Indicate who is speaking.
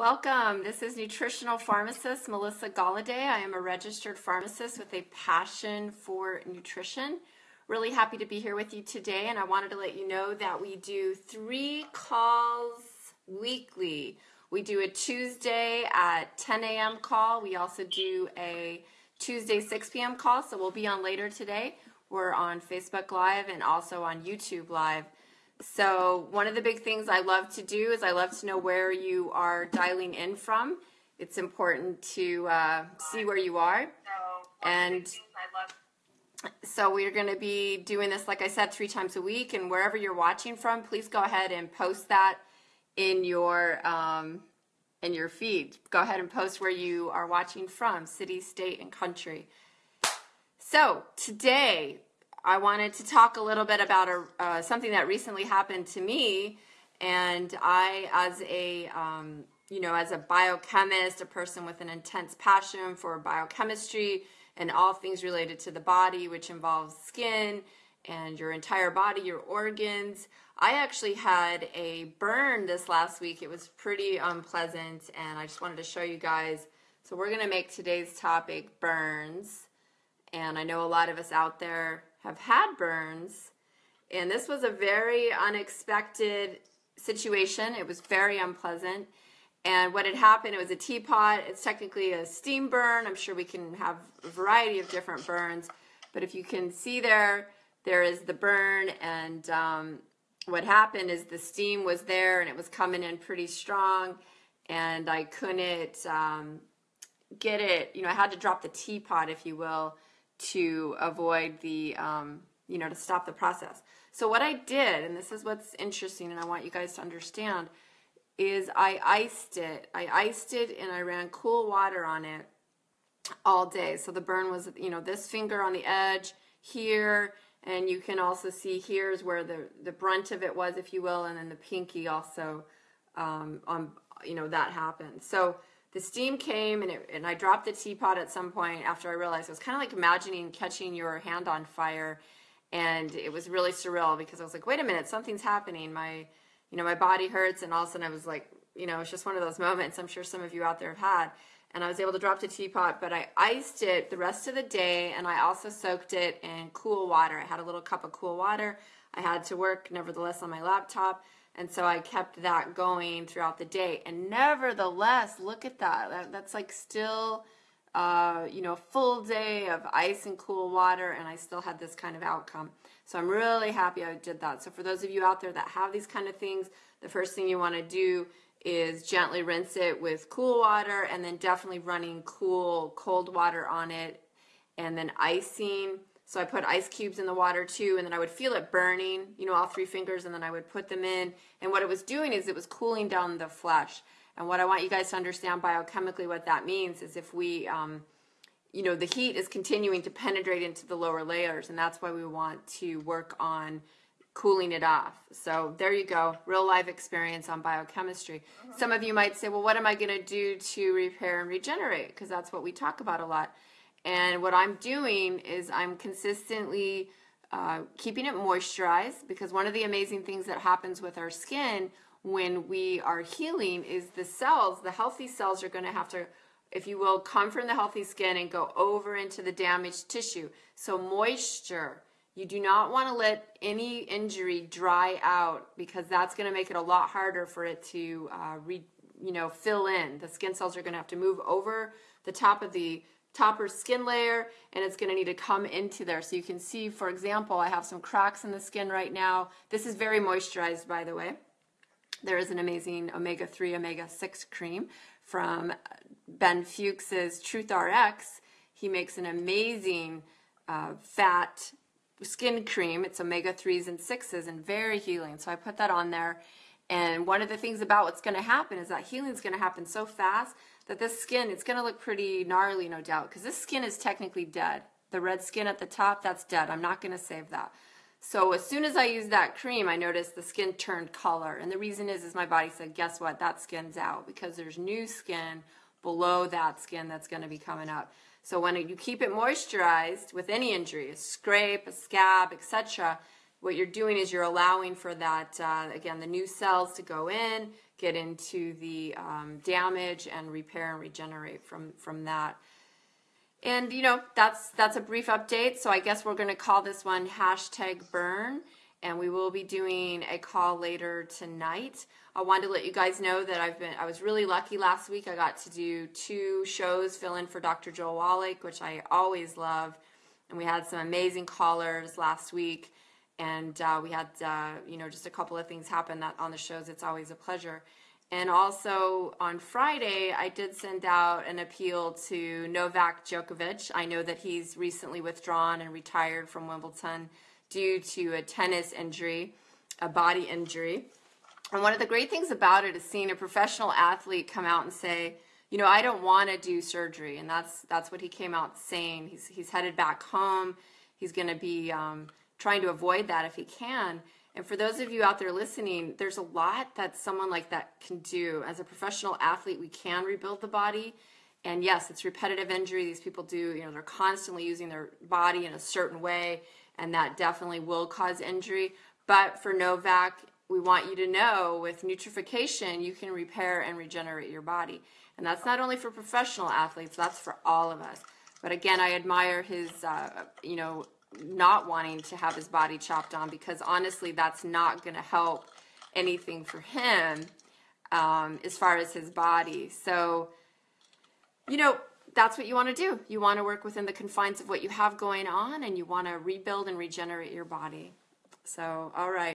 Speaker 1: Welcome. This is nutritional pharmacist Melissa Galladay. I am a registered pharmacist with a passion for nutrition. Really happy to be here with you today, and I wanted to let you know that we do three calls weekly. We do a Tuesday at 10 a.m. call. We also do a Tuesday 6 p.m. call, so we'll be on later today. We're on Facebook Live and also on YouTube Live. So, one of the big things I love to do is I love to know where you are dialing in from. It's important to uh, see where you are. And so, we're going to be doing this, like I said, three times a week. And wherever you're watching from, please go ahead and post that in your. Um, in your feed. Go ahead and post where you are watching from, city, state, and country. So, today I wanted to talk a little bit about a, uh, something that recently happened to me, and I, as a um, you know, as a biochemist, a person with an intense passion for biochemistry and all things related to the body, which involves skin and your entire body, your organs. I actually had a burn this last week. It was pretty unpleasant, and I just wanted to show you guys. So, we're going to make today's topic burns. And I know a lot of us out there have had burns. And this was a very unexpected situation. It was very unpleasant. And what had happened, it was a teapot. It's technically a steam burn. I'm sure we can have a variety of different burns. But if you can see there, there is the burn. And um, what happened is the steam was there and it was coming in pretty strong. And I couldn't um, get it, you know, I had to drop the teapot, if you will, to avoid the, um, you know, to stop the process. So what I did, and this is what's interesting, and I want you guys to understand, is I iced it. I iced it and I ran cool water on it all day. So the burn was, you know, this finger on the edge here, and you can also see here is where the the brunt of it was, if you will, and then the pinky also um, on, you know, that happened. So the steam came and, it, and I dropped the teapot at some point after I realized it was kind of like imagining catching your hand on fire. And it was really surreal because I was like, wait a minute, something's happening. My, you know, my body hurts. And all of a sudden I was like, you know, it's just one of those moments I'm sure some of you out there have had. And I was able to drop the teapot, but I iced it the rest of the day and I also soaked it in cool water. I had a little cup of cool water. I had to work, nevertheless, on my laptop. And so I kept that going throughout the day. And nevertheless, look at that. that that's like still, uh, you know, a full day of ice and cool water, and I still had this kind of outcome. So I'm really happy I did that. So for those of you out there that have these kind of things, the first thing you want to do is gently rinse it with cool water and then definitely running cool cold water on it and then icing so I put ice cubes in the water too, and then I would feel it burning, you know, all three fingers, and then I would put them in. And what it was doing is it was cooling down the flesh. And what I want you guys to understand biochemically, what that means is if we, um, you know, the heat is continuing to penetrate into the lower layers, and that's why we want to work on cooling it off. So there you go, real life experience on biochemistry. Some of you might say, well, what am I going to do to repair and regenerate? Because that's what we talk about a lot. And what I'm doing is I'm consistently uh, keeping it moisturized because one of the amazing things that happens with our skin when we are healing is the cells, the healthy cells are going to have to, if you will, come from the healthy skin and go over into the damaged tissue. So, moisture. You do not want to let any injury dry out because that's going to make it a lot harder for it to, uh, re, you know, fill in. The skin cells are going to have to move over the top of the topper skin layer and it's going to need to come into there. So you can see, for example, I have some cracks in the skin right now. This is very moisturized, by the way. There is an amazing omega-3, omega-6 cream from Ben Fuchs's Truth RX. He makes an amazing uh, fat skin cream. It's omega-3s and 6s and very healing. So I put that on there. And one of the things about what's going to happen is that healing is going to happen so fast that this skin, it's going to look pretty gnarly, no doubt, because this skin is technically dead. The red skin at the top, that's dead. I'm not going to save that. So as soon as I used that cream, I noticed the skin turned color. And the reason is, is my body said, guess what? That skin's out because there's new skin below that skin that's going to be coming up. So when you keep it moisturized with any injury, a scrape, a scab, etc., what you're doing is you're allowing for that, uh, again, the new cells to go in, get into the um, damage and repair and regenerate from from that. And you know that's that's a brief update. So I guess we're going to call this one hashtag burn, and we will be doing a call later tonight. I wanted to let you guys know that I've been I was really lucky last week. I got to do two shows, fill in for Dr. Joel Wallach, which I always love, and we had some amazing callers last week. And uh, we had uh, you know just a couple of things happen that on the shows. It's always a pleasure. And also on Friday, I did send out an appeal to Novak Djokovic. I know that he's recently withdrawn and retired from Wimbledon due to a tennis injury, a body injury. And one of the great things about it is seeing a professional athlete come out and say, you know, I don't want to do surgery, and that's that's what he came out saying. He's he's headed back home. He's going to be um, trying to avoid that if he can. And for those of you out there listening, there's a lot that someone like that can do. As a professional athlete, we can rebuild the body. And yes, it's repetitive injury. These people do, you know, they're constantly using their body in a certain way, and that definitely will cause injury. But for Novak, we want you to know with nutrification, you can repair and regenerate your body. And that's not only for professional athletes, that's for all of us. But again, I admire his, uh, you know, not wanting to have his body chopped on because honestly, that's not going to help anything for him um, as far as his body. So, you know, that's what you want to do. You want to work within the confines of what you have going on and you want to rebuild and regenerate your body. So, all right.